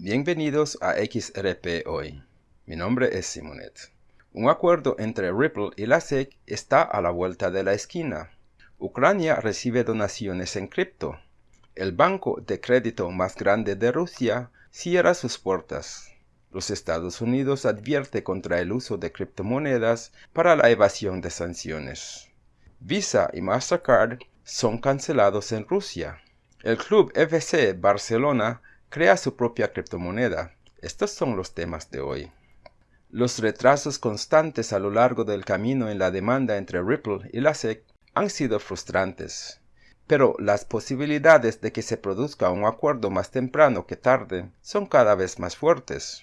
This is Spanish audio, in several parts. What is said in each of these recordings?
Bienvenidos a XRP Hoy. Mi nombre es Simonet. Un acuerdo entre Ripple y la SEC está a la vuelta de la esquina. Ucrania recibe donaciones en cripto. El banco de crédito más grande de Rusia cierra sus puertas. Los Estados Unidos advierte contra el uso de criptomonedas para la evasión de sanciones. Visa y Mastercard son cancelados en Rusia. El club FC Barcelona crea su propia criptomoneda. Estos son los temas de hoy. Los retrasos constantes a lo largo del camino en la demanda entre Ripple y la SEC han sido frustrantes, pero las posibilidades de que se produzca un acuerdo más temprano que tarde son cada vez más fuertes.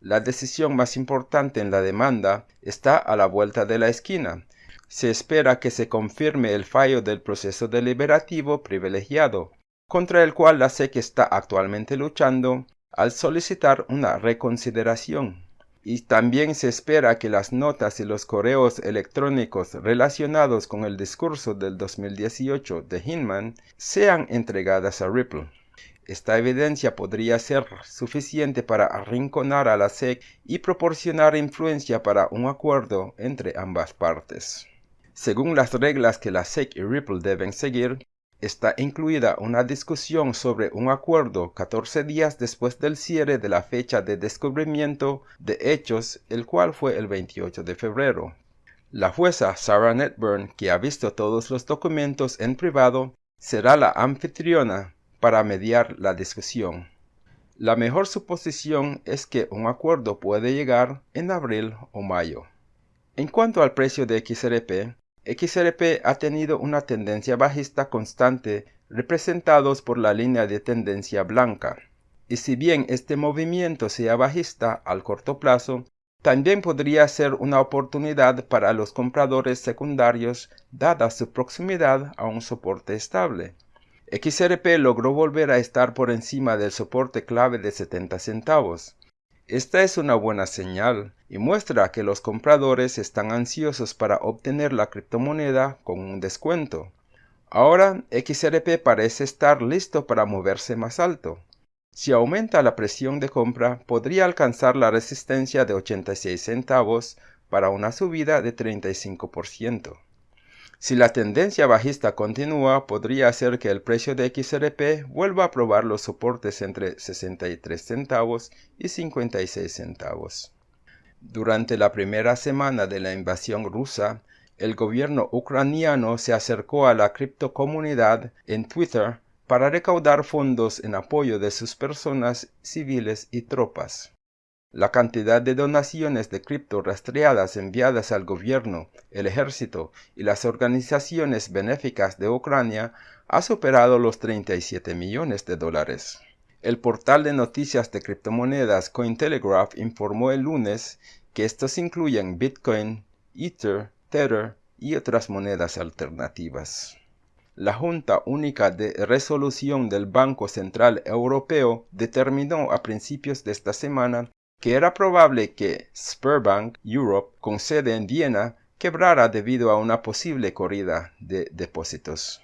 La decisión más importante en la demanda está a la vuelta de la esquina. Se espera que se confirme el fallo del proceso deliberativo privilegiado, contra el cual la SEC está actualmente luchando al solicitar una reconsideración. Y también se espera que las notas y los correos electrónicos relacionados con el discurso del 2018 de Hinman sean entregadas a Ripple. Esta evidencia podría ser suficiente para arrinconar a la SEC y proporcionar influencia para un acuerdo entre ambas partes. Según las reglas que la SEC y Ripple deben seguir, está incluida una discusión sobre un acuerdo 14 días después del cierre de la fecha de descubrimiento de hechos, el cual fue el 28 de febrero. La jueza Sarah Netburn, que ha visto todos los documentos en privado, será la anfitriona para mediar la discusión. La mejor suposición es que un acuerdo puede llegar en abril o mayo. En cuanto al precio de XRP, XRP ha tenido una tendencia bajista constante representados por la línea de tendencia blanca. Y si bien este movimiento sea bajista al corto plazo, también podría ser una oportunidad para los compradores secundarios dada su proximidad a un soporte estable. XRP logró volver a estar por encima del soporte clave de 70 centavos. Esta es una buena señal y muestra que los compradores están ansiosos para obtener la criptomoneda con un descuento. Ahora XRP parece estar listo para moverse más alto. Si aumenta la presión de compra, podría alcanzar la resistencia de 86 centavos para una subida de 35%. Si la tendencia bajista continúa, podría hacer que el precio de XRP vuelva a probar los soportes entre 63 centavos y 56 centavos. Durante la primera semana de la invasión rusa, el gobierno ucraniano se acercó a la criptocomunidad en Twitter para recaudar fondos en apoyo de sus personas civiles y tropas. La cantidad de donaciones de cripto rastreadas enviadas al gobierno, el ejército y las organizaciones benéficas de Ucrania ha superado los 37 millones de dólares. El portal de noticias de criptomonedas Cointelegraph informó el lunes que estos incluyen Bitcoin, Ether, Tether y otras monedas alternativas. La Junta Única de Resolución del Banco Central Europeo determinó a principios de esta semana que era probable que Sperbank Europe, con sede en Viena, quebrara debido a una posible corrida de depósitos.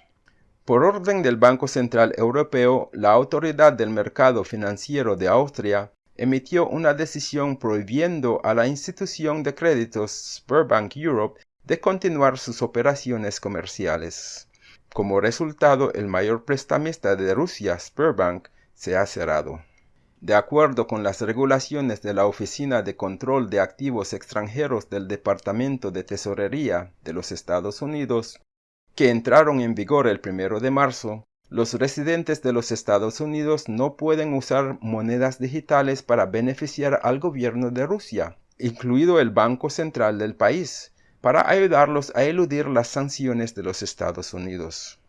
Por orden del Banco Central Europeo, la Autoridad del Mercado Financiero de Austria emitió una decisión prohibiendo a la institución de créditos Sperbank Europe de continuar sus operaciones comerciales. Como resultado, el mayor prestamista de Rusia, Sperbank, se ha cerrado. De acuerdo con las regulaciones de la Oficina de Control de Activos Extranjeros del Departamento de Tesorería de los Estados Unidos, que entraron en vigor el 1 de marzo, los residentes de los Estados Unidos no pueden usar monedas digitales para beneficiar al gobierno de Rusia, incluido el Banco Central del país, para ayudarlos a eludir las sanciones de los Estados Unidos.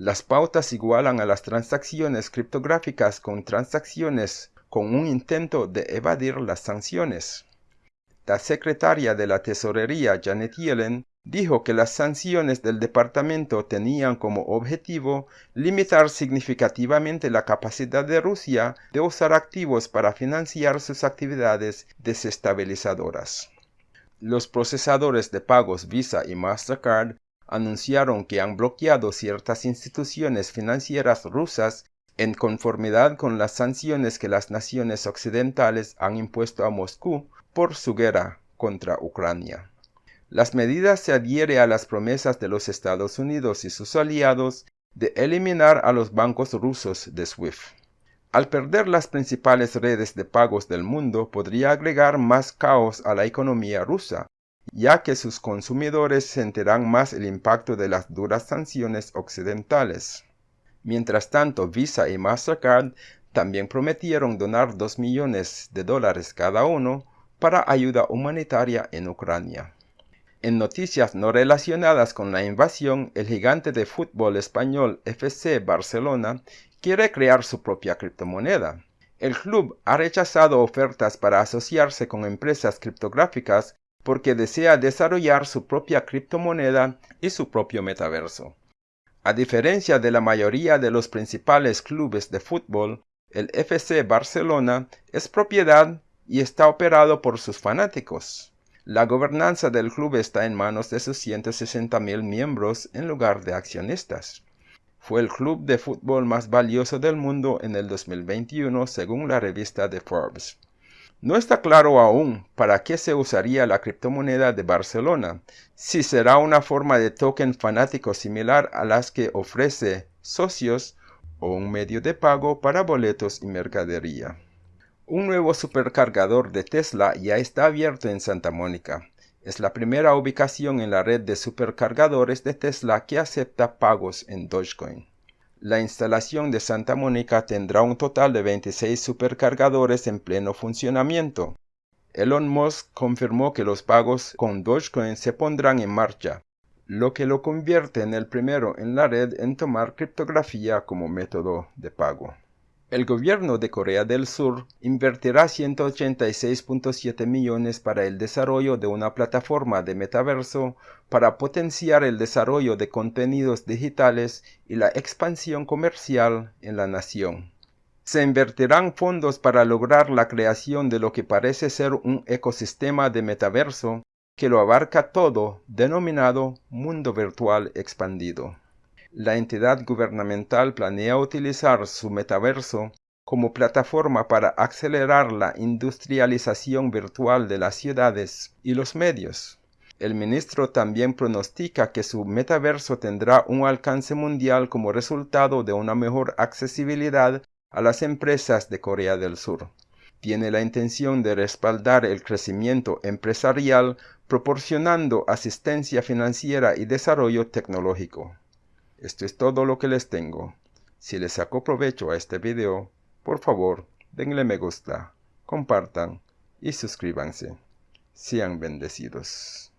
Las pautas igualan a las transacciones criptográficas con transacciones con un intento de evadir las sanciones. La secretaria de la Tesorería Janet Yellen dijo que las sanciones del departamento tenían como objetivo limitar significativamente la capacidad de Rusia de usar activos para financiar sus actividades desestabilizadoras. Los procesadores de pagos Visa y Mastercard anunciaron que han bloqueado ciertas instituciones financieras rusas en conformidad con las sanciones que las naciones occidentales han impuesto a Moscú por su guerra contra Ucrania. Las medidas se adhieren a las promesas de los Estados Unidos y sus aliados de eliminar a los bancos rusos de SWIFT. Al perder las principales redes de pagos del mundo podría agregar más caos a la economía rusa, ya que sus consumidores sentirán más el impacto de las duras sanciones occidentales. Mientras tanto, Visa y Mastercard también prometieron donar 2 millones de dólares cada uno para ayuda humanitaria en Ucrania. En noticias no relacionadas con la invasión, el gigante de fútbol español FC Barcelona quiere crear su propia criptomoneda. El club ha rechazado ofertas para asociarse con empresas criptográficas porque desea desarrollar su propia criptomoneda y su propio metaverso. A diferencia de la mayoría de los principales clubes de fútbol, el FC Barcelona es propiedad y está operado por sus fanáticos. La gobernanza del club está en manos de sus 160 mil miembros en lugar de accionistas. Fue el club de fútbol más valioso del mundo en el 2021 según la revista de Forbes. No está claro aún para qué se usaría la criptomoneda de Barcelona, si será una forma de token fanático similar a las que ofrece socios o un medio de pago para boletos y mercadería. Un nuevo supercargador de Tesla ya está abierto en Santa Mónica. Es la primera ubicación en la red de supercargadores de Tesla que acepta pagos en Dogecoin. La instalación de Santa Mónica tendrá un total de 26 supercargadores en pleno funcionamiento. Elon Musk confirmó que los pagos con Dogecoin se pondrán en marcha, lo que lo convierte en el primero en la red en tomar criptografía como método de pago. El gobierno de Corea del Sur invertirá 186.7 millones para el desarrollo de una plataforma de metaverso para potenciar el desarrollo de contenidos digitales y la expansión comercial en la nación. Se invertirán fondos para lograr la creación de lo que parece ser un ecosistema de metaverso que lo abarca todo, denominado mundo virtual expandido la entidad gubernamental planea utilizar su metaverso como plataforma para acelerar la industrialización virtual de las ciudades y los medios. El ministro también pronostica que su metaverso tendrá un alcance mundial como resultado de una mejor accesibilidad a las empresas de Corea del Sur. Tiene la intención de respaldar el crecimiento empresarial proporcionando asistencia financiera y desarrollo tecnológico. Esto es todo lo que les tengo. Si les sacó provecho a este video, por favor, denle me gusta, compartan y suscríbanse. Sean bendecidos.